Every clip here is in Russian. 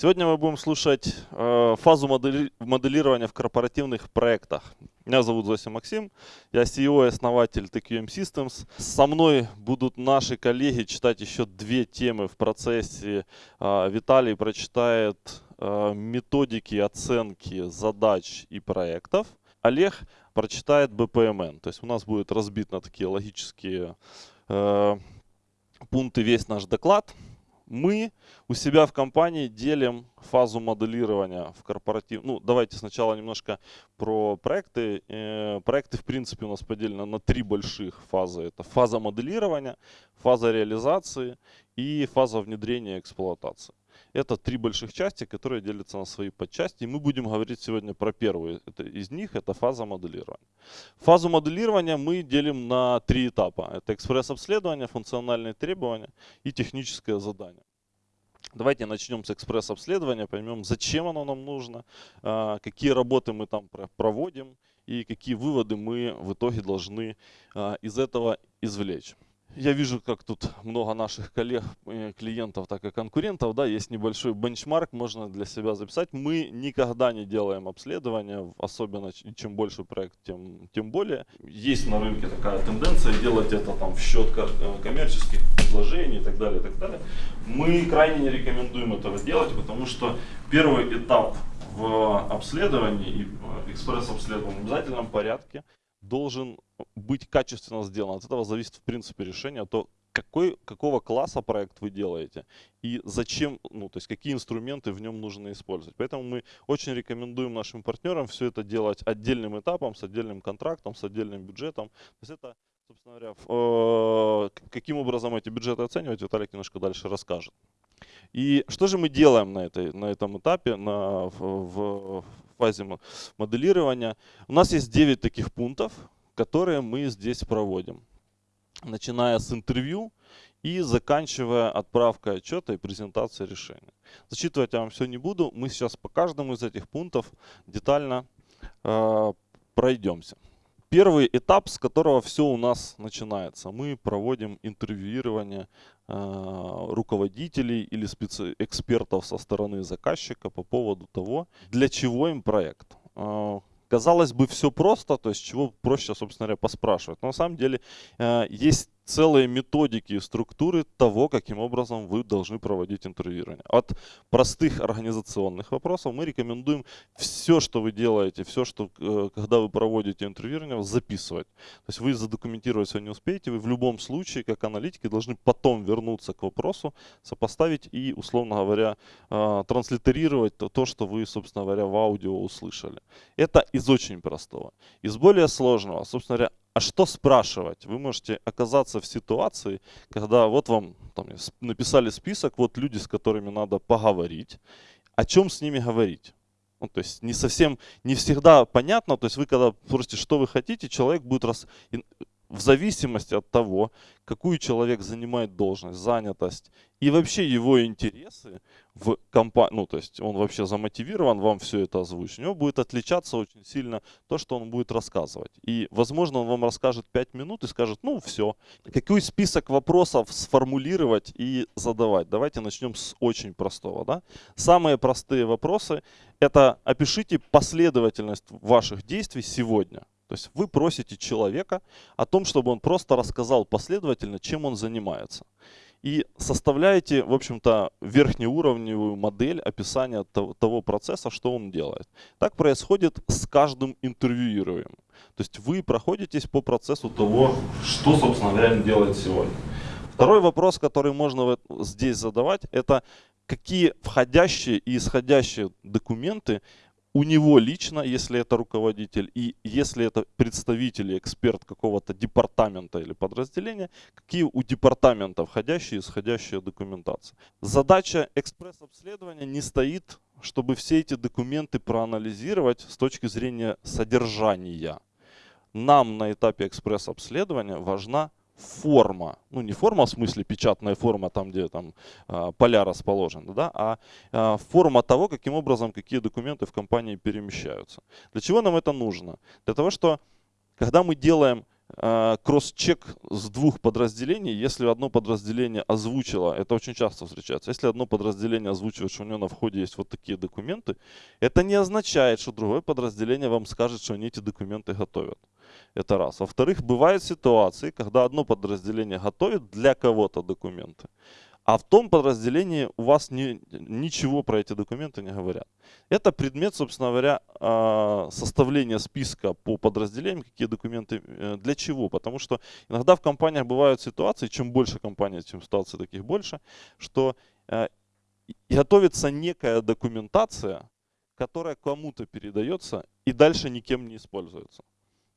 Сегодня мы будем слушать э, фазу модели моделирования в корпоративных проектах. Меня зовут Зося Максим, я CEO и основатель TQM Systems. Со мной будут наши коллеги читать еще две темы в процессе. Э, Виталий прочитает э, методики оценки задач и проектов. Олег прочитает BPMN. То есть у нас будет разбит на такие логические э, пункты весь наш доклад мы у себя в компании делим фазу моделирования в корпоратив. Ну, давайте сначала немножко про проекты. Э, проекты, в принципе, у нас поделены на три больших фазы. Это фаза моделирования, фаза реализации и фаза внедрения эксплуатации. Это три больших части, которые делятся на свои подчасти. И мы будем говорить сегодня про первую это, из них, это фаза моделирования. Фазу моделирования мы делим на три этапа. Это экспресс-обследование, функциональные требования и техническое задание. Давайте начнем с экспресс-обследования, поймем, зачем оно нам нужно, а, какие работы мы там проводим и какие выводы мы в итоге должны а, из этого извлечь. Я вижу, как тут много наших коллег, э, клиентов, так и конкурентов. Да, есть небольшой бенчмарк, можно для себя записать. Мы никогда не делаем обследования, особенно чем больше проект, тем, тем более. Есть на рынке такая тенденция делать это там в счет э, коммерческих предложений и так далее, и так далее. Мы крайне не рекомендуем этого делать, потому что первый этап в обследовании и э, экспресс-обследовании в обязательном порядке должен быть качественно сделан. От этого зависит в принципе решение, то какой, какого класса проект вы делаете и зачем, ну, то есть какие инструменты в нем нужно использовать. Поэтому мы очень рекомендуем нашим партнерам все это делать отдельным этапом, с отдельным контрактом, с отдельным бюджетом. То есть это, собственно говоря, э, каким образом эти бюджеты оценивать, Виталик немножко дальше расскажет. И что же мы делаем на, этой, на этом этапе, на, в, в фазе моделирования? У нас есть 9 таких пунктов, которые мы здесь проводим. Начиная с интервью и заканчивая отправкой отчета и презентацией решения. Зачитывать я вам все не буду. Мы сейчас по каждому из этих пунктов детально э, пройдемся. Первый этап, с которого все у нас начинается. Мы проводим интервьюирование э, руководителей или экспертов со стороны заказчика по поводу того, для чего им проект. Э, Казалось бы, все просто, то есть чего проще, собственно говоря, поспрашивать. Но на самом деле э, есть целые методики и структуры того, каким образом вы должны проводить интервьюирование. От простых организационных вопросов мы рекомендуем все, что вы делаете, все, что, э, когда вы проводите интервьюирование, записывать. То есть вы задокументировать все не успеете, вы в любом случае, как аналитики, должны потом вернуться к вопросу, сопоставить и, условно говоря, э, транслитерировать то, что вы, собственно говоря, в аудио услышали. Это из очень простого. Из более сложного, собственно говоря, а что спрашивать? Вы можете оказаться в ситуации, когда вот вам там, написали список, вот люди, с которыми надо поговорить. О чем с ними говорить? Ну, то есть не совсем, не всегда понятно. То есть вы когда спросите, что вы хотите, человек будет раз, в зависимости от того, какую человек занимает должность, занятость и вообще его интересы в компании, ну то есть он вообще замотивирован вам все это озвучить, у него будет отличаться очень сильно то, что он будет рассказывать. И возможно он вам расскажет 5 минут и скажет, ну все, какой список вопросов сформулировать и задавать. Давайте начнем с очень простого. Да? Самые простые вопросы это опишите последовательность ваших действий сегодня. То есть вы просите человека о том, чтобы он просто рассказал последовательно, чем он занимается. И составляете, в общем-то, верхнеуровневую модель описания того, процесса, что он делает. Так происходит с каждым интервьюируемым. То есть вы проходитесь по процессу того, что, собственно говоря, он делает сегодня. Второй вопрос, который можно здесь задавать, это какие входящие и исходящие документы у него лично, если это руководитель, и если это представитель эксперт какого-то департамента или подразделения, какие у департамента входящие и исходящие документации. Задача экспресс-обследования не стоит, чтобы все эти документы проанализировать с точки зрения содержания. Нам на этапе экспресс-обследования важна форма, ну не форма в смысле печатная форма, там где там э, поля расположены, да, а э, форма того, каким образом какие документы в компании перемещаются. Для чего нам это нужно? Для того, что когда мы делаем э, кросс-чек с двух подразделений, если одно подразделение озвучило, это очень часто встречается, если одно подразделение озвучивает, что у него на входе есть вот такие документы, это не означает, что другое подразделение вам скажет, что они эти документы готовят. Это раз. Во-вторых, бывают ситуации, когда одно подразделение готовит для кого-то документы, а в том подразделении у вас ни, ничего про эти документы не говорят. Это предмет, собственно говоря, а, составления списка по подразделениям, какие документы, э, для чего. Потому что иногда в компаниях бывают ситуации, чем больше компаний, чем ситуаций таких больше, что э, готовится некая документация, которая кому-то передается и дальше никем не используется.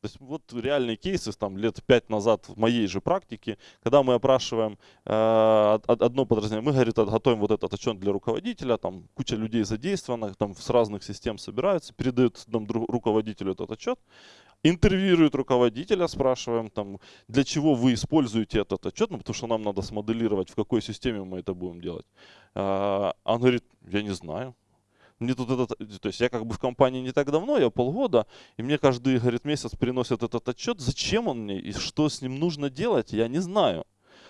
То есть вот реальные кейсы там лет пять назад в моей же практике, когда мы опрашиваем э, одно подразделение, мы, говорит, готовим вот этот отчет для руководителя, там куча людей задействована, там с разных систем собираются, передают нам руководителю этот отчет, интервьюируют руководителя, спрашиваем, там, для чего вы используете этот отчет, ну, потому что нам надо смоделировать, в какой системе мы это будем делать. А он говорит, я не знаю мне тут этот, то есть я как бы в компании не так давно, я полгода, и мне каждый, говорит, месяц приносят этот отчет. Зачем он мне и что с ним нужно делать, я не знаю.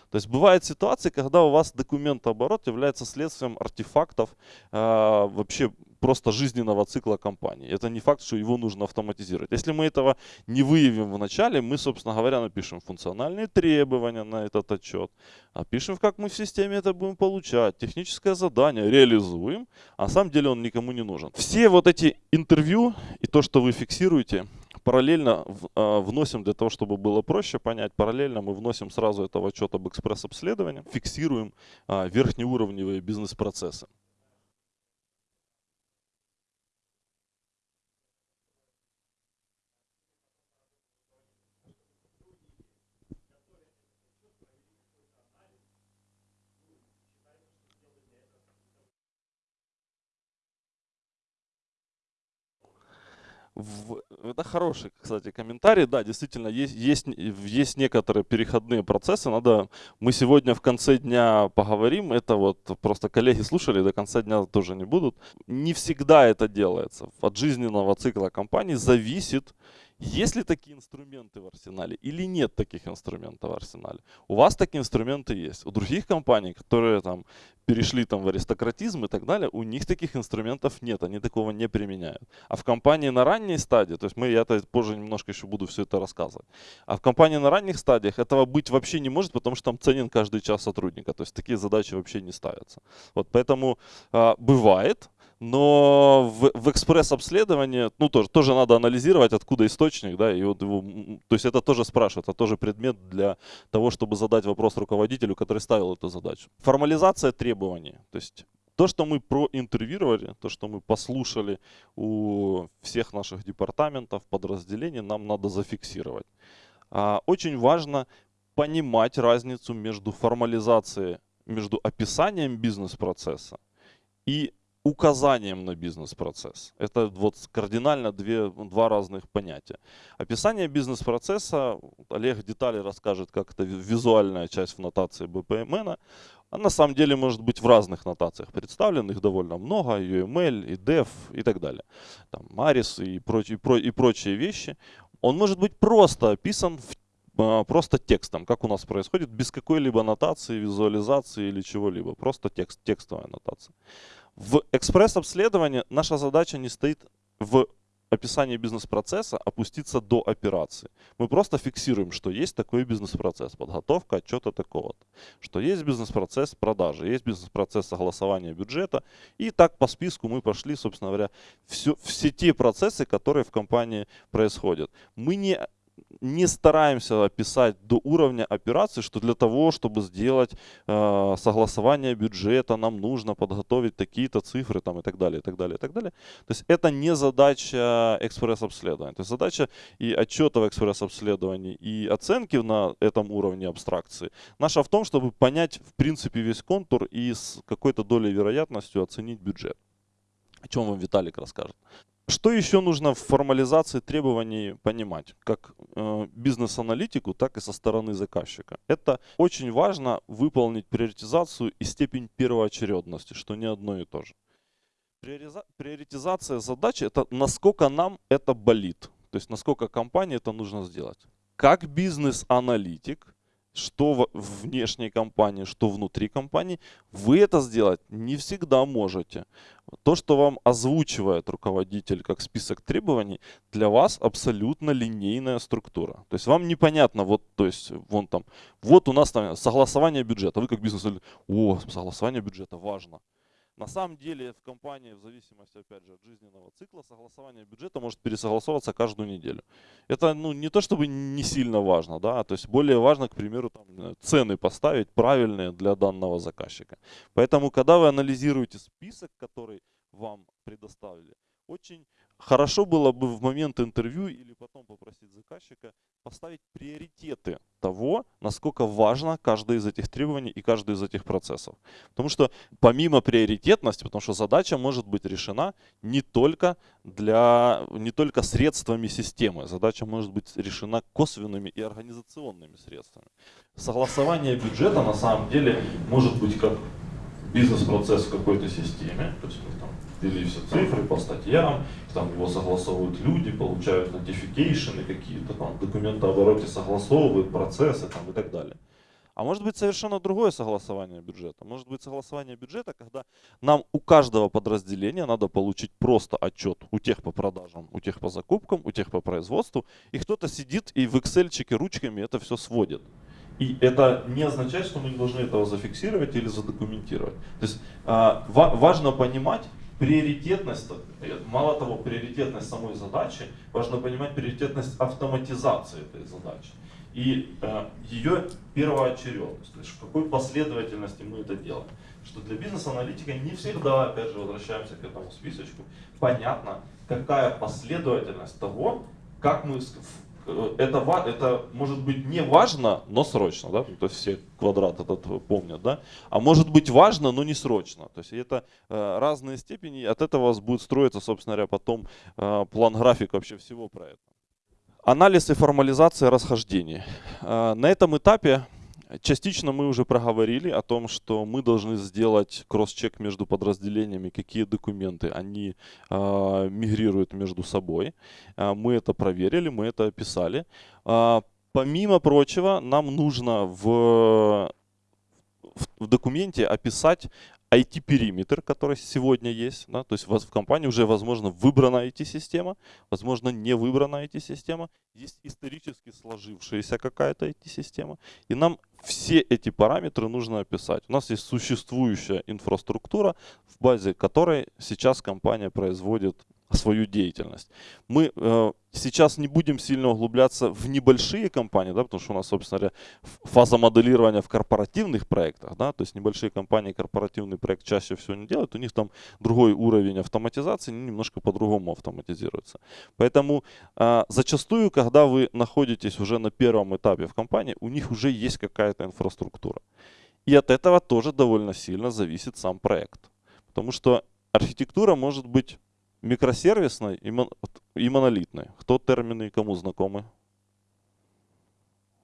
То есть бывают ситуации, когда у вас документооборот является следствием артефактов э, вообще просто жизненного цикла компании. Это не факт, что его нужно автоматизировать. Если мы этого не выявим в начале, мы, собственно говоря, напишем функциональные требования на этот отчет, опишем, как мы в системе это будем получать, техническое задание, реализуем, а на самом деле он никому не нужен. Все вот эти интервью и то, что вы фиксируете, параллельно а, вносим для того, чтобы было проще понять, параллельно мы вносим сразу этого отчет об экспресс-обследовании, фиксируем а, верхнеуровневые бизнес-процессы. В, это хороший, кстати, комментарий. Да, действительно, есть, есть, есть некоторые переходные процессы. Надо, мы сегодня в конце дня поговорим. Это вот просто коллеги слушали, до конца дня тоже не будут. Не всегда это делается. От жизненного цикла компании зависит есть ли такие инструменты в арсенале или нет таких инструментов в арсенале? У вас такие инструменты есть. У других компаний, которые там перешли там в аристократизм и так далее, у них таких инструментов нет, они такого не применяют. А в компании на ранней стадии, то есть мы, я -то позже немножко еще буду все это рассказывать, а в компании на ранних стадиях этого быть вообще не может, потому что там ценен каждый час сотрудника, то есть такие задачи вообще не ставятся. Вот поэтому а, бывает, но в, в экспресс-обследовании, ну, тоже, тоже надо анализировать, откуда источник, да, и вот его, то есть это тоже спрашивают, это тоже предмет для того, чтобы задать вопрос руководителю, который ставил эту задачу. Формализация требований, то есть то, что мы проинтервьюировали, то, что мы послушали у всех наших департаментов, подразделений, нам надо зафиксировать. А, очень важно понимать разницу между формализацией, между описанием бизнес-процесса и указанием на бизнес-процесс. Это вот кардинально две, два разных понятия. Описание бизнес-процесса, Олег детали расскажет, как это визуальная часть в нотации BPMN. А на самом деле может быть в разных нотациях представлен, их довольно много, UML, и DEF и так далее. Там Maris и, прочие, и прочие вещи. Он может быть просто описан в а, просто текстом, как у нас происходит, без какой-либо нотации, визуализации или чего-либо. Просто текст, текстовая нотация. В экспресс-обследовании наша задача не стоит в описании бизнес-процесса опуститься до операции. Мы просто фиксируем, что есть такой бизнес-процесс, подготовка отчета такого-то, что есть бизнес-процесс продажи, есть бизнес-процесс согласования бюджета. И так по списку мы пошли, собственно говоря, все, все те процессы, которые в компании происходят. Мы не не стараемся описать до уровня операции, что для того, чтобы сделать э, согласование бюджета, нам нужно подготовить такие-то цифры там, и так далее, и так далее, и так далее. То есть это не задача экспресс-обследования. То есть задача и отчета в экспресс-обследовании, и оценки на этом уровне абстракции. Наша в том, чтобы понять в принципе весь контур и с какой-то долей вероятностью оценить бюджет. О чем вам Виталик расскажет. Что еще нужно в формализации требований понимать, как э, бизнес-аналитику, так и со стороны заказчика? Это очень важно выполнить приоритизацию и степень первоочередности, что не одно и то же. Приоритизация задачи – это насколько нам это болит, то есть насколько компании это нужно сделать. как бизнес-аналитик, что в внешней компании, что внутри компании, вы это сделать не всегда можете. То, что вам озвучивает руководитель как список требований, для вас абсолютно линейная структура. То есть вам непонятно, вот, то есть, вон там, вот у нас там согласование бюджета. Вы как бизнес, о, согласование бюджета важно. На самом деле в компании, в зависимости опять же от жизненного цикла, согласование бюджета может пересогласовываться каждую неделю. Это ну, не то чтобы не сильно важно, да, то есть более важно, к примеру, там, цены поставить правильные для данного заказчика. Поэтому, когда вы анализируете список, который вам предоставили, очень хорошо было бы в момент интервью или потом попросить заказчика поставить приоритеты того, насколько важно каждое из этих требований и каждый из этих процессов. Потому что помимо приоритетности, потому что задача может быть решена не только, для, не только средствами системы, задача может быть решена косвенными и организационными средствами. Согласование бюджета на самом деле может быть как бизнес-процесс в какой-то системе, то есть мы там ввели все цифры по статьям, там его согласовывают люди, получают notification какие-то там документообороте согласовывают процессы там и так далее. А может быть совершенно другое согласование бюджета. Может быть согласование бюджета, когда нам у каждого подразделения надо получить просто отчет у тех по продажам, у тех по закупкам, у тех по производству. И кто-то сидит и в Excel ручками это все сводит. И это не означает, что мы не должны этого зафиксировать или задокументировать. То есть э, важно понимать, приоритетность, мало того, приоритетность самой задачи, важно понимать приоритетность автоматизации этой задачи. И э, ее первоочередность, то есть в какой последовательности мы это делаем. Что для бизнес-аналитика не всегда, опять же, возвращаемся к этому списочку, понятно, какая последовательность того, как мы Э, это, это может быть не важно, но срочно, да, то есть все квадрат этот помнят, да, а может быть важно, но не срочно, то есть это э, разные степени, от этого у вас будет строиться, собственно говоря, потом э, план график вообще всего проекта. Анализ и формализация расхождений. Э, на этом этапе Частично мы уже проговорили о том, что мы должны сделать кросс-чек между подразделениями, какие документы они э, мигрируют между собой. Э, мы это проверили, мы это описали. Э, помимо прочего, нам нужно в, в документе описать IT-периметр, который сегодня есть. Да, то есть в компании уже, возможно, выбрана IT-система, возможно, не выбрана IT-система. Есть исторически сложившаяся какая-то IT-система. И нам все эти параметры нужно описать. У нас есть существующая инфраструктура, в базе которой сейчас компания производит свою деятельность. Мы э, сейчас не будем сильно углубляться в небольшие компании, да, потому что у нас, собственно говоря, фаза моделирования в корпоративных проектах, да, то есть небольшие компании корпоративный проект чаще всего не делают, у них там другой уровень автоматизации, немножко по-другому автоматизируется. Поэтому э, зачастую, когда вы находитесь уже на первом этапе в компании, у них уже есть какая-то инфраструктура. И от этого тоже довольно сильно зависит сам проект. Потому что архитектура может быть микросервисной и, мон, и монолитной. Кто термины кому знакомы?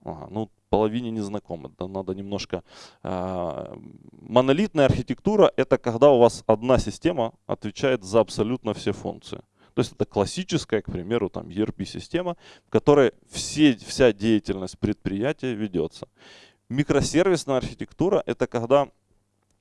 Ага, ну, половине не знакомы. Да, надо немножко... Э, монолитная архитектура – это когда у вас одна система отвечает за абсолютно все функции. То есть это классическая, к примеру, там ERP-система, в которой все, вся деятельность предприятия ведется. Микросервисная архитектура – это когда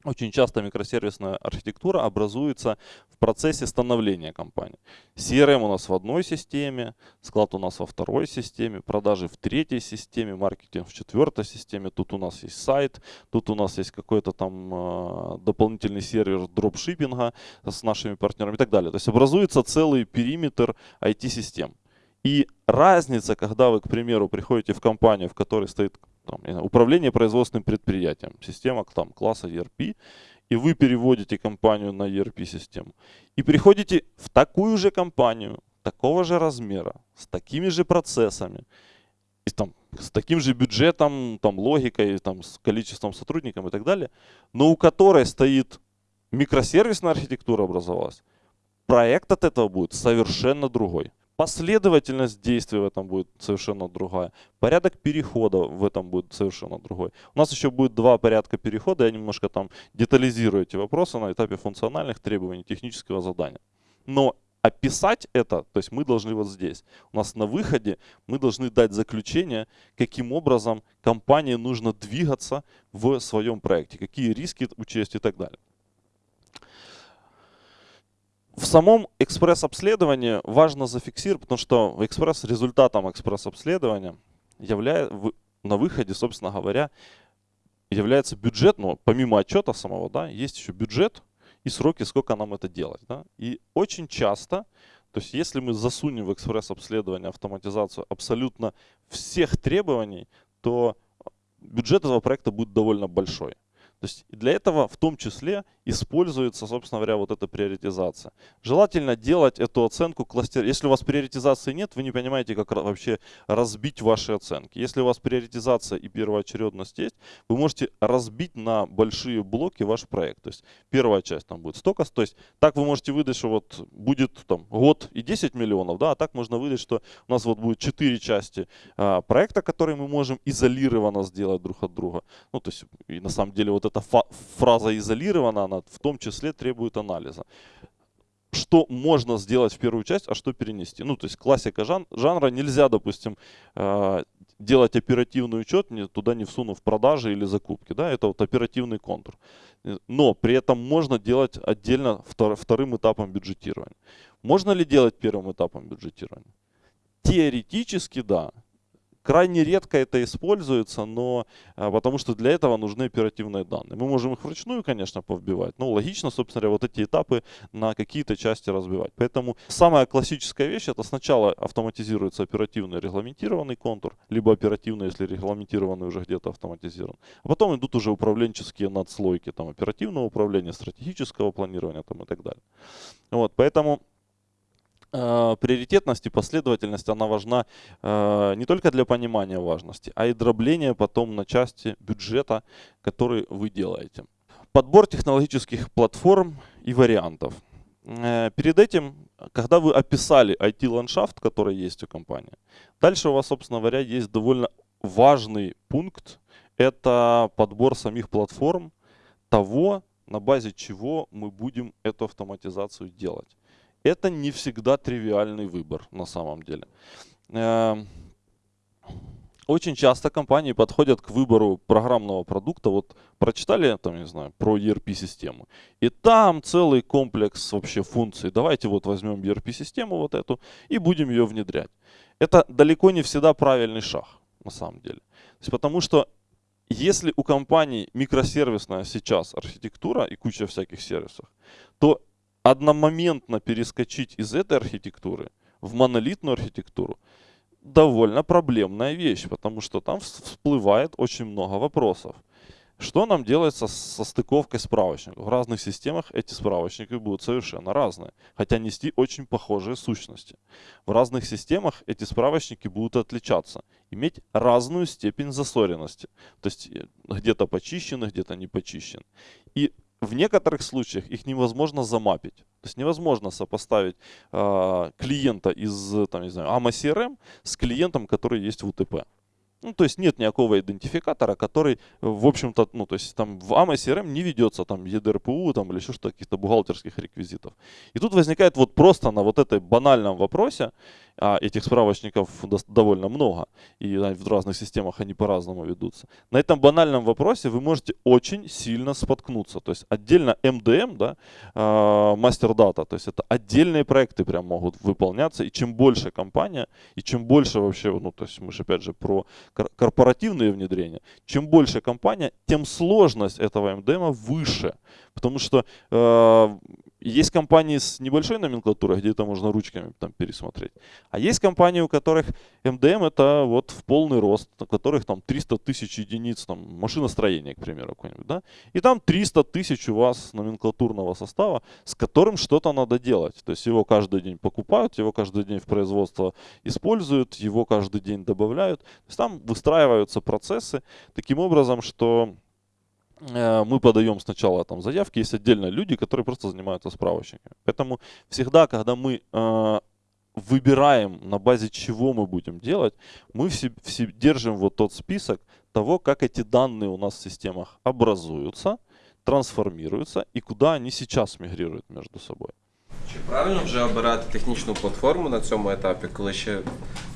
очень часто микросервисная архитектура образуется в процессе становления компании. CRM у нас в одной системе, склад у нас во второй системе, продажи в третьей системе, маркетинг в четвертой системе. Тут у нас есть сайт, тут у нас есть какой-то там э, дополнительный сервер дропшиппинга с нашими партнерами и так далее. То есть образуется целый периметр IT-систем. И разница, когда вы, к примеру, приходите в компанию, в которой стоит там, управление производственным предприятием, система там, класса ERP, и вы переводите компанию на ERP-систему. И приходите в такую же компанию, такого же размера, с такими же процессами, и, там, с таким же бюджетом, там, логикой, там, с количеством сотрудников и так далее, но у которой стоит микросервисная архитектура образовалась, проект от этого будет совершенно другой. Последовательность действий в этом будет совершенно другая. Порядок перехода в этом будет совершенно другой. У нас еще будет два порядка перехода. Я немножко там детализирую эти вопросы на этапе функциональных требований технического задания. Но описать это, то есть мы должны вот здесь, у нас на выходе мы должны дать заключение, каким образом компании нужно двигаться в своем проекте, какие риски учесть и так далее. В самом экспресс-обследовании важно зафиксировать, потому что экспресс, результатом экспресс-обследования является, на выходе, собственно говоря, является бюджет, но помимо отчета самого, да, есть еще бюджет и сроки, сколько нам это делать. Да. И очень часто, то есть если мы засунем в экспресс-обследование автоматизацию абсолютно всех требований, то бюджет этого проекта будет довольно большой. То есть для этого в том числе используется, собственно говоря, вот эта приоритизация. Желательно делать эту оценку кластер. Если у вас приоритизации нет, вы не понимаете, как вообще разбить ваши оценки. Если у вас приоритизация и первоочередность есть, вы можете разбить на большие блоки ваш проект. То есть первая часть там будет столько, то есть так вы можете выдать, что вот будет там год и 10 миллионов, да, а так можно выдать, что у нас вот будет 4 части а, проекта, которые мы можем изолированно сделать друг от друга. Ну, то есть и на самом деле вот эта фраза изолирована, она в том числе требует анализа. Что можно сделать в первую часть, а что перенести. Ну, то есть классика жан жанра нельзя, допустим, э, делать оперативный учет, не, туда не всунув продажи или закупки. Да? Это вот оперативный контур. Но при этом можно делать отдельно втор вторым этапом бюджетирования. Можно ли делать первым этапом бюджетирования? Теоретически да. Крайне редко это используется, но а, потому что для этого нужны оперативные данные. Мы можем их вручную, конечно, повбивать, но логично, собственно говоря, вот эти этапы на какие-то части разбивать. Поэтому самая классическая вещь, это сначала автоматизируется оперативный регламентированный контур, либо оперативный, если регламентированный уже где-то автоматизирован. А потом идут уже управленческие надслойки, там оперативного управления, стратегического планирования там, и так далее. Вот, поэтому Э, приоритетность и последовательность, она важна э, не только для понимания важности, а и дробления потом на части бюджета, который вы делаете. Подбор технологических платформ и вариантов. Э, перед этим, когда вы описали IT-ландшафт, который есть у компании, дальше у вас, собственно говоря, есть довольно важный пункт. Это подбор самих платформ, того, на базе чего мы будем эту автоматизацию делать это не всегда тривиальный выбор на самом деле. Эм, очень часто компании подходят к выбору программного продукта. Вот прочитали, там, не знаю, про ERP-систему. И там целый комплекс вообще функций. Давайте вот возьмем ERP-систему вот эту и будем ее внедрять. Это далеко не всегда правильный шаг, на самом деле. Потому что если у компании микросервисная сейчас архитектура и куча всяких сервисов, то одномоментно перескочить из этой архитектуры в монолитную архитектуру довольно проблемная вещь, потому что там всплывает очень много вопросов. Что нам делать со, со стыковкой справочников? В разных системах эти справочники будут совершенно разные, хотя нести очень похожие сущности. В разных системах эти справочники будут отличаться, иметь разную степень засоренности. То есть э, где-то почищены, где-то не почищены. И в некоторых случаях их невозможно замапить. То есть невозможно сопоставить э, клиента из там, не знаю, AMA CRM с клиентом, который есть в УТП. Ну, то есть нет никакого идентификатора, который, в общем-то, ну, то есть там в AMA CRM не ведется там EDRPU там, или еще что-то, каких-то бухгалтерских реквизитов. И тут возникает вот просто на вот этой банальном вопросе, а этих справочников довольно много, и в разных системах они по-разному ведутся. На этом банальном вопросе вы можете очень сильно споткнуться. То есть отдельно MDM, да, мастер дата, то есть это отдельные проекты прям могут выполняться, и чем больше компания, и чем больше вообще, ну то есть мы же опять же про корпоративные внедрения, чем больше компания, тем сложность этого MDM выше. Потому что э, есть компании с небольшой номенклатурой, где это можно ручками там пересмотреть. А есть компании, у которых МДМ это вот в полный рост, у которых там 300 тысяч единиц там, машиностроения, к примеру, какой-нибудь. Да? И там 300 тысяч у вас номенклатурного состава, с которым что-то надо делать. То есть его каждый день покупают, его каждый день в производство используют, его каждый день добавляют. То есть там выстраиваются процессы таким образом, что мы подаем сначала там заявки, есть отдельно люди, которые просто занимаются справочниками. Поэтому всегда, когда мы э, выбираем, на базе чего мы будем делать, мы все, все держим вот тот список того, как эти данные у нас в системах образуются, трансформируются и куда они сейчас мигрируют между собой. Чи правильно вже обирати технічну платформу на цьому етапі, коли ще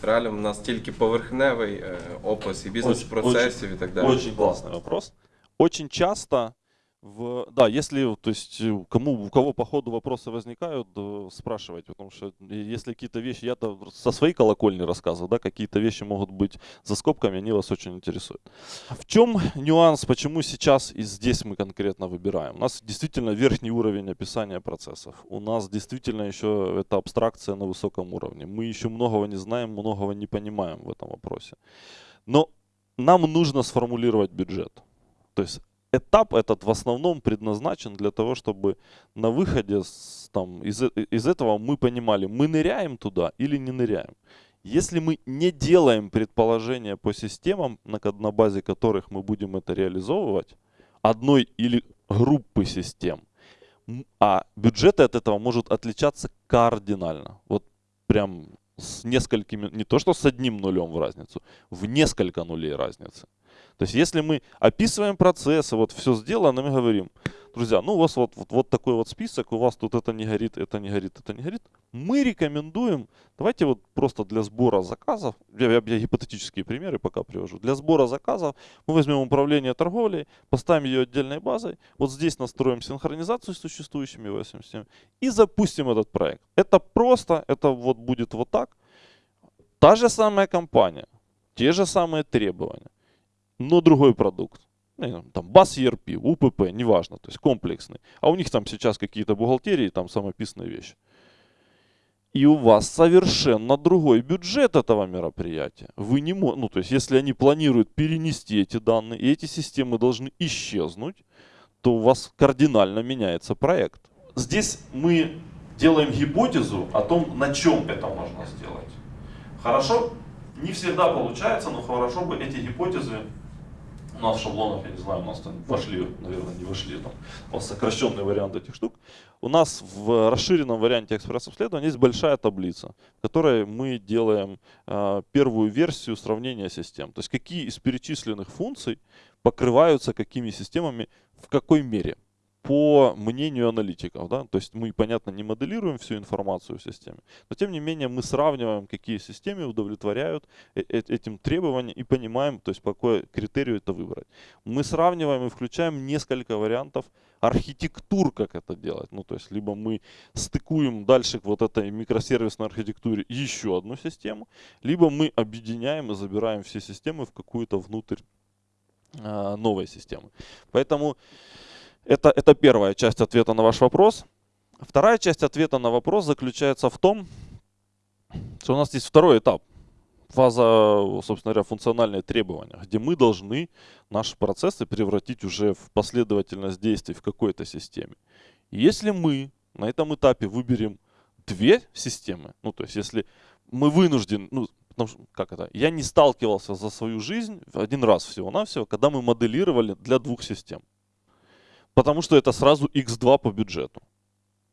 реально в нас тільки поверхневий е, опис і бізнес-процесів і так далі? Очень классный вопрос. Очень часто в, да, если, то есть, э, кому, у кого по ходу вопросы возникают, э, спрашивайте, потому что э, если какие-то вещи, я-то со своей колокольни рассказывал, да, какие-то вещи могут быть за скобками, они вас очень интересуют. В чем нюанс, почему сейчас и здесь мы конкретно выбираем? У нас действительно верхний уровень описания процессов. У нас действительно еще это абстракция на высоком уровне. Мы еще многого не знаем, многого не понимаем в этом вопросе. Но нам нужно сформулировать бюджет. То есть этап этот в основном предназначен для того, чтобы на выходе с, там, из, э, из этого мы понимали, мы ныряем туда или не ныряем. Если мы не делаем предположения по системам, на, на базе которых мы будем это реализовывать, одной или группы систем, а бюджет от этого может отличаться кардинально. Вот прям с несколькими, не то что с одним нулем в разницу, в несколько нулей разницы. То есть если мы описываем процессы, вот все сделано, мы говорим, друзья, ну у вас вот, вот, вот такой вот список, у вас тут это не горит, это не горит, это не горит. Мы рекомендуем, давайте вот просто для сбора заказов, я, я, я гипотетические примеры пока привожу, для сбора заказов мы возьмем управление торговлей, поставим ее отдельной базой, вот здесь настроим синхронизацию с существующими iOS и запустим этот проект. Это просто, это вот будет вот так. Та же самая компания, те же самые требования но другой продукт. Ну, там БАС ERP, УПП, неважно, то есть комплексный. А у них там сейчас какие-то бухгалтерии, там самописные вещи. И у вас совершенно другой бюджет этого мероприятия. Вы не ну то есть если они планируют перенести эти данные, и эти системы должны исчезнуть, то у вас кардинально меняется проект. Здесь мы делаем гипотезу о том, на чем это можно сделать. Хорошо? Не всегда получается, но хорошо бы эти гипотезы у нас в шаблонах, я не знаю, у нас там вошли, наверное, не вошли, там, сокращенный вариант этих штук. У нас в расширенном варианте экспресс-обследования есть большая таблица, в которой мы делаем э, первую версию сравнения систем. То есть какие из перечисленных функций покрываются какими системами в какой мере по мнению аналитиков. Да? То есть мы, понятно, не моделируем всю информацию в системе, но тем не менее мы сравниваем, какие системы удовлетворяют э, э, этим требованиям и понимаем, то есть по какой критерию это выбрать. Мы сравниваем и включаем несколько вариантов архитектур, как это делать. Ну, то есть либо мы стыкуем дальше к вот этой микросервисной архитектуре еще одну систему, либо мы объединяем и забираем все системы в какую-то внутрь э, новой системы. Поэтому это, это первая часть ответа на ваш вопрос. Вторая часть ответа на вопрос заключается в том, что у нас есть второй этап. Фаза, собственно говоря, функциональные требования, где мы должны наши процессы превратить уже в последовательность действий в какой-то системе. И если мы на этом этапе выберем две системы, ну то есть если мы вынуждены, ну потому что, как это, я не сталкивался за свою жизнь один раз всего-навсего, когда мы моделировали для двух систем потому что это сразу x2 по бюджету.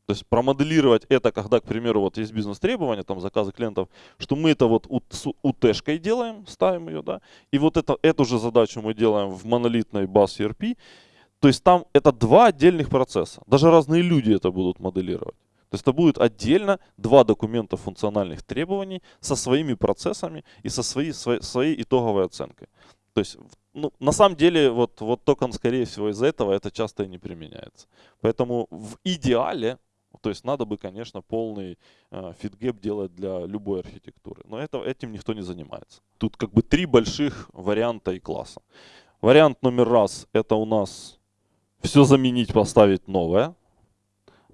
То есть промоделировать это, когда, к примеру, вот есть бизнес-требования, там заказы клиентов, что мы это вот с УТ-шкой делаем, ставим ее, да, и вот это, эту же задачу мы делаем в монолитной баз ERP. То есть там это два отдельных процесса. Даже разные люди это будут моделировать. То есть это будет отдельно два документа функциональных требований со своими процессами и со своей, своей, своей итоговой оценкой. То есть ну, на самом деле, вот, вот TOGAF, скорее всего, из-за этого это часто и не применяется. Поэтому в идеале, то есть надо бы, конечно, полный э, fit-gap делать для любой архитектуры. Но это, этим никто не занимается. Тут как бы три больших варианта и класса. Вариант номер раз, это у нас все заменить, поставить новое.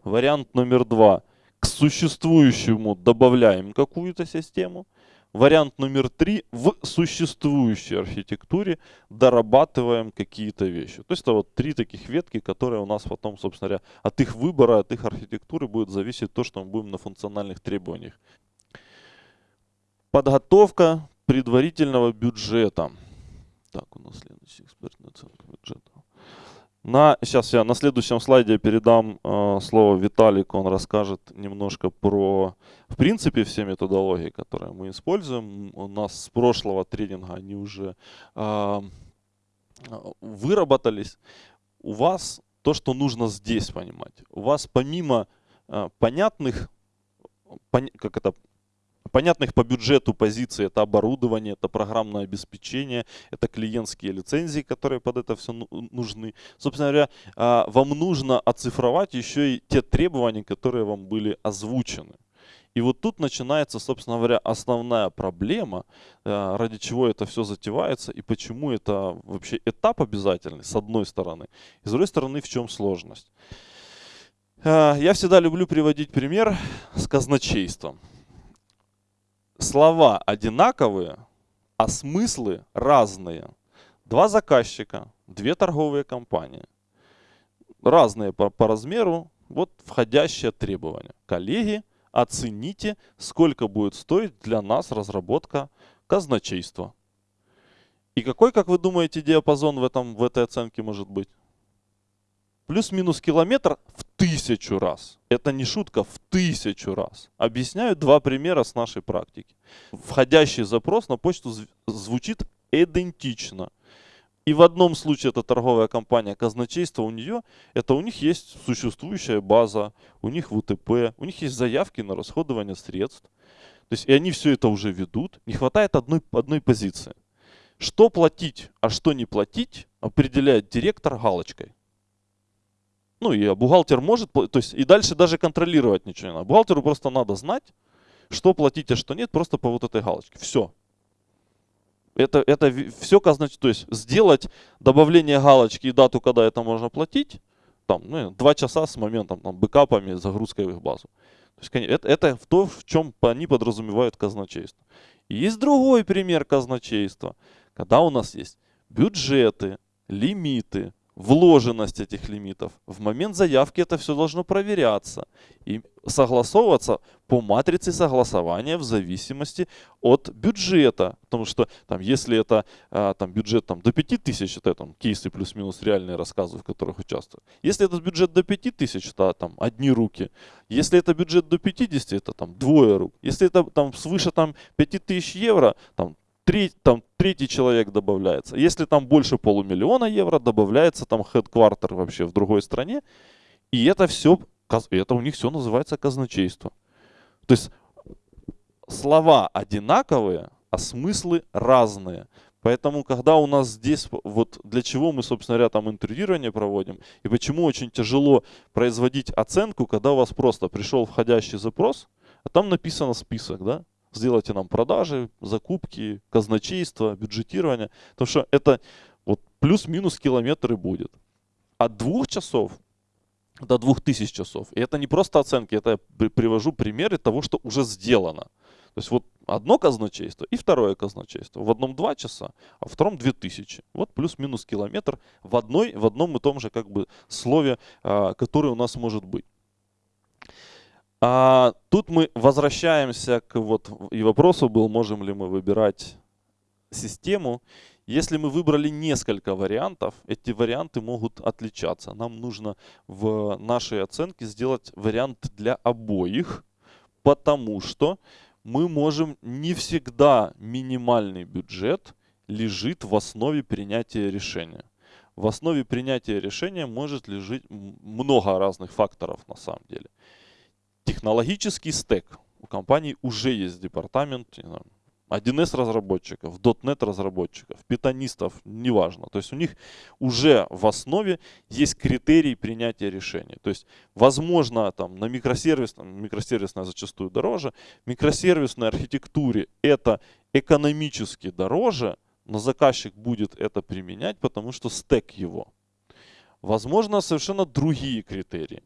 Вариант номер два, к существующему добавляем какую-то систему. Вариант номер три. В существующей архитектуре дорабатываем какие-то вещи. То есть это вот три таких ветки, которые у нас потом, собственно говоря, от их выбора, от их архитектуры будет зависеть то, что мы будем на функциональных требованиях. Подготовка предварительного бюджета. Так, у нас следующий экспертная оценка. На, сейчас я на следующем слайде передам э, слово Виталику, он расскажет немножко про, в принципе, все методологии, которые мы используем. У нас с прошлого тренинга они уже э, выработались. У вас то, что нужно здесь понимать. У вас помимо э, понятных, пон- как это, понятных по бюджету позиций. Это оборудование, это программное обеспечение, это клиентские лицензии, которые под это все нужны. Собственно говоря, а, вам нужно оцифровать еще и те требования, которые вам были озвучены. И вот тут начинается, собственно говоря, основная проблема, э, ради чего это все затевается и почему это вообще этап обязательный, с одной стороны. И с другой стороны, в чем сложность. Э, я всегда люблю приводить пример с казначейством. Слова одинаковые, а смыслы разные. Два заказчика, две торговые компании. Разные по, по размеру, вот входящее требование. Коллеги, оцените, сколько будет стоить для нас разработка казначейства. И какой, как вы думаете, диапазон в, этом, в этой оценке может быть? Плюс-минус километр в тысячу раз. Это не шутка, в тысячу раз. Объясняю два примера с нашей практики. Входящий запрос на почту звучит идентично. И в одном случае это торговая компания казначейство у нее, это у них есть существующая база, у них ВТП, у них есть заявки на расходование средств. То есть и они все это уже ведут. Не хватает одной, одной позиции. Что платить, а что не платить, определяет директор галочкой. Ну и бухгалтер может, то есть и дальше даже контролировать ничего не надо. Бухгалтеру просто надо знать, что платить, а что нет, просто по вот этой галочке. Все. Это, это все значит, то есть сделать добавление галочки и дату, когда это можно платить, там, ну, два часа с моментом там, бэкапами, загрузкой в их базу. То есть, это, это то, в чем они подразумевают казначейство. И есть другой пример казначейства, когда у нас есть бюджеты, лимиты, вложенность этих лимитов. В момент заявки это все должно проверяться и согласовываться по матрице согласования в зависимости от бюджета. Потому что там, если это а, там, бюджет там, до 5000, это там, кейсы плюс-минус реальные рассказы, в которых участвую. Если этот бюджет до 5000, это там, одни руки. Если это бюджет до 50, это там, двое рук. Если это там, свыше там, 5000 евро, там, Три, там, третий человек добавляется. Если там больше полумиллиона евро, добавляется там хедквартер вообще в другой стране. И это все, это у них все называется казначейство. То есть слова одинаковые, а смыслы разные. Поэтому, когда у нас здесь, вот для чего мы, собственно говоря, там интервьюирование проводим, и почему очень тяжело производить оценку, когда у вас просто пришел входящий запрос, а там написано список, да, сделайте нам продажи, закупки, казначейство, бюджетирование. Потому что это вот плюс-минус километры будет. От двух часов до двух тысяч часов. И это не просто оценки, это я привожу примеры того, что уже сделано. То есть вот одно казначейство и второе казначейство. В одном два часа, а в втором две тысячи. Вот плюс-минус километр в, одной, в одном и том же как бы слове, а, которое у нас может быть. А тут мы возвращаемся к вот и вопросу был, можем ли мы выбирать систему. Если мы выбрали несколько вариантов, эти варианты могут отличаться. Нам нужно в нашей оценке сделать вариант для обоих, потому что мы можем не всегда минимальный бюджет лежит в основе принятия решения. В основе принятия решения может лежать много разных факторов на самом деле технологический стек. У компании уже есть департамент, 1С разработчиков, .NET разработчиков, питонистов, неважно. То есть у них уже в основе есть критерий принятия решения. То есть возможно там на микросервисном, микросервисная зачастую дороже, микросервисной архитектуре это экономически дороже, но заказчик будет это применять, потому что стек его. Возможно совершенно другие критерии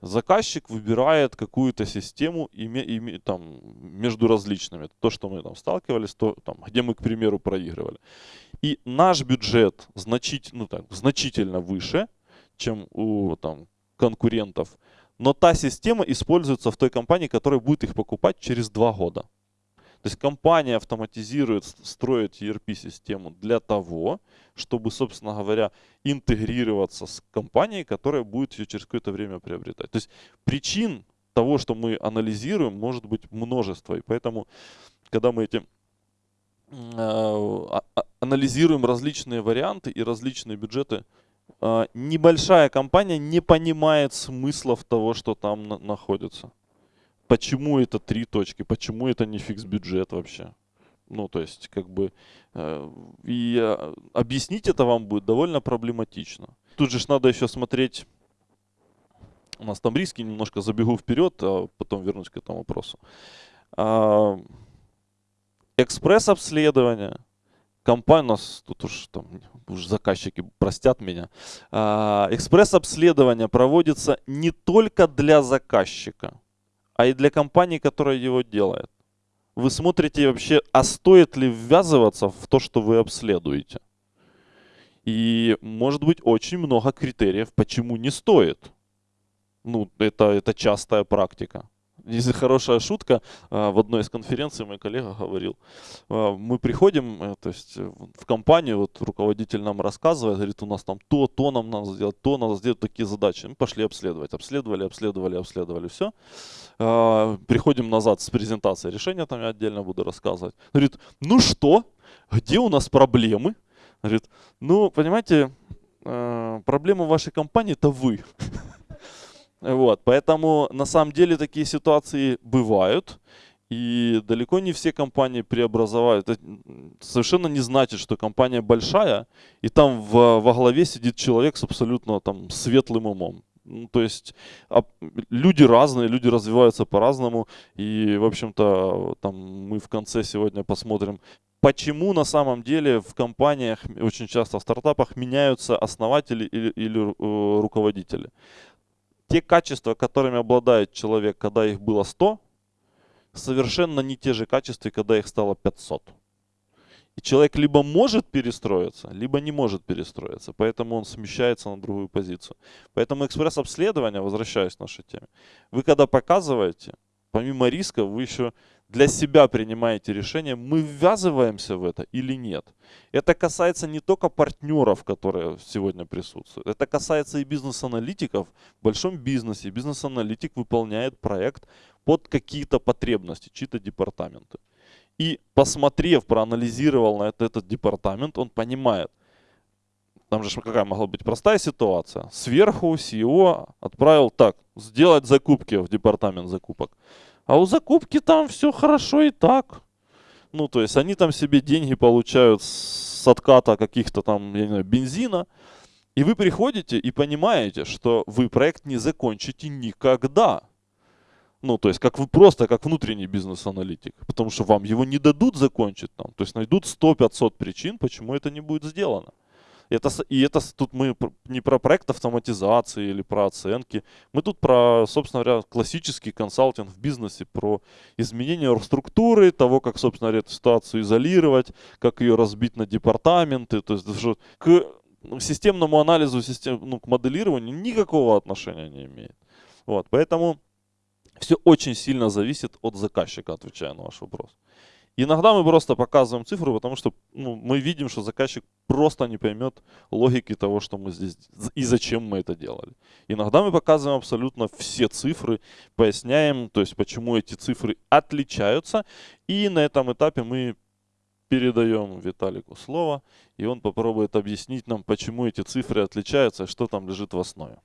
заказчик выбирает какую-то систему име, име, там, между различными. То, что мы там сталкивались, то, там, где мы, к примеру, проигрывали. И наш бюджет значить, ну, так, значительно выше, чем у там, конкурентов. Но та система используется в той компании, которая будет их покупать через два года. То есть компания автоматизирует, строит ERP-систему для того, чтобы, собственно говоря, интегрироваться с компанией, которая будет ее через какое-то время приобретать. То есть причин того, что мы анализируем, может быть множество. И поэтому, когда мы эти э, анализируем различные варианты и различные бюджеты, а, небольшая компания не понимает смыслов того, что там на- находится. Почему это три точки, почему это не фикс бюджет вообще. Ну, то есть, как бы, э, и э, объяснить это вам будет довольно проблематично. Тут же надо еще смотреть, у нас там риски, немножко забегу вперед, а потом вернусь к этому вопросу. А, Экспресс-обследование, компания, у нас тут уж там уж заказчики простят меня. А, Экспресс-обследование проводится не только для заказчика, а и для компании, которая его делает. Вы смотрите вообще, а стоит ли ввязываться в то, что вы обследуете. И может быть очень много критериев, почему не стоит. Ну, это, это частая практика. Есть хорошая шутка. а, В одной из конференций мой коллега говорил, а, мы приходим, э, то есть э, в компанию, вот руководитель нам рассказывает, говорит, у нас там то, то нам надо сделать, то надо сделать такие задачи. Мы пошли обследовать. Обследовали, обследовали, обследовали, все. Приходим назад с презентацией решения, там я отдельно буду рассказывать. Говорит, ну что, где у нас проблемы? Говорит, ну, понимаете, э, проблема вашей компании это вы. Вот, поэтому на самом деле такие ситуации бывают. И далеко не все компании преобразовают. Это совершенно не значит, что компания большая, и там в, во главе сидит человек с абсолютно там светлым умом. Ну, то есть а, люди разные, люди развиваются по-разному. И, в общем-то, там мы в конце сегодня посмотрим, почему на самом деле в компаниях, очень часто в стартапах, меняются основатели или, или э, руководители. Те качества, которыми обладает человек, когда их было 100, совершенно не те же качества, когда их стало 500. И человек либо может перестроиться, либо не может перестроиться. Поэтому он смещается на другую позицию. Поэтому экспресс-обследование, возвращаясь к нашей теме, вы когда показываете, помимо риска, вы еще для себя принимаете решение, мы ввязываемся в это или нет. Это касается не только партнеров, которые сегодня присутствуют. Это касается и бизнес-аналитиков. В большом бизнесе бизнес-аналитик выполняет проект под какие-то потребности, чьи-то департаменты. И посмотрев, проанализировал на это, этот департамент, он понимает, там же какая могла быть простая ситуация. Сверху CEO отправил так, сделать закупки в департамент закупок. А у закупки там все хорошо и так. Ну, то есть они там себе деньги получают с отката каких-то там, я не знаю, бензина. И вы приходите и понимаете, что вы проект не закончите никогда. Ну, то есть, как вы просто, как внутренний бизнес-аналитик. Потому что вам его не дадут закончить там. То есть, найдут 100-500 причин, почему это не будет сделано. Это, и это тут мы не про проект автоматизации или про оценки. Мы тут про, собственно говоря, классический консалтинг в бизнесе, про изменение структуры, того, как, собственно говоря, эту ситуацию изолировать, как ее разбить на департаменты. То есть к системному анализу, систем, ну, к моделированию никакого отношения не имеет. Вот, поэтому все очень сильно зависит от заказчика, отвечая на ваш вопрос. Иногда мы просто показываем цифру, потому что ну, мы видим, что заказчик просто не поймет логики того, что мы здесь и зачем мы это делали. Иногда мы показываем абсолютно все цифры, поясняем, то есть почему эти цифры отличаются. И на этом этапе мы передаем Виталику слово, и он попробует объяснить нам, почему эти цифры отличаются что там лежит в основе.